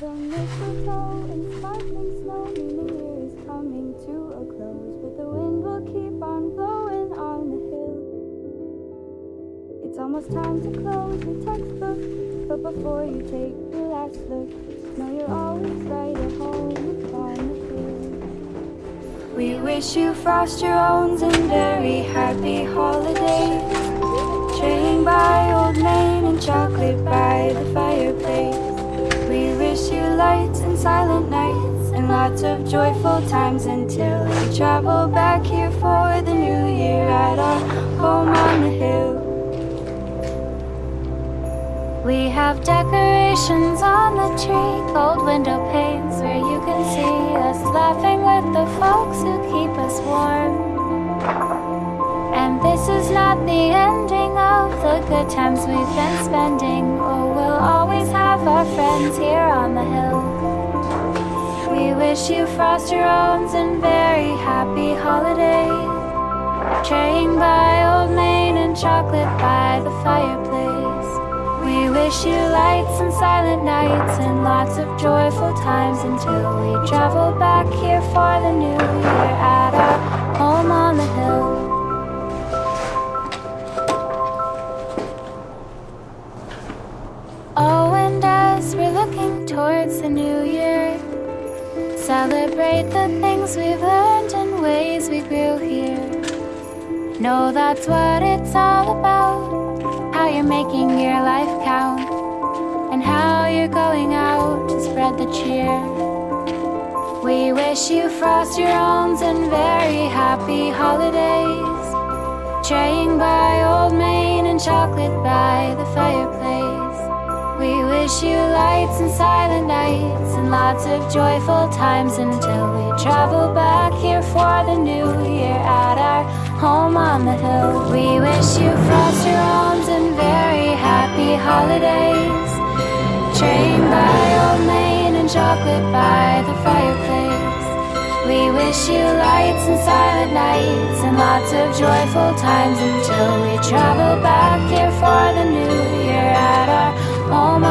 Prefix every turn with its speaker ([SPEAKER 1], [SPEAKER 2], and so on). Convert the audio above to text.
[SPEAKER 1] the mistletoe and sparkling snow mean the year is coming to a close, but the wind will keep on blowing on the hill. It's almost time to close your textbook, but before you take your last look, know you're always right at home upon the hill. We wish you frost your owns and very happy holidays. Trading by Old Main and chocolate silent nights and lots of joyful times until we travel back here for the new year at our home on the hill. We have decorations on the tree, gold window panes where you can see us laughing with the folks who keep us warm. And this is not the ending of the good times we've been spending. Oh, we'll always have our friends here on the hill. Wish you frost your owns and very happy holidays. Traying by Old Main and chocolate by the fireplace. We wish you lights and silent nights and lots of joyful times until we travel back here for the new year at our home on the hill. Oh, and as we're looking towards the new year, celebrate the things we've learned and ways we grew here. Know that's what it's all about. How you're making your life count, and how you're going out to spread the cheer. We wish you frost your and very happy holidays. Traying by Old Main and chocolate by the fireplace wish you lights and silent nights and lots of joyful times until we travel back here for the new year at our home on the hill. We wish you foster homes and very happy holidays. Train by Old Main and chocolate by the fireplace. We wish you lights and silent nights and lots of joyful times until we travel back here for the new year at our home.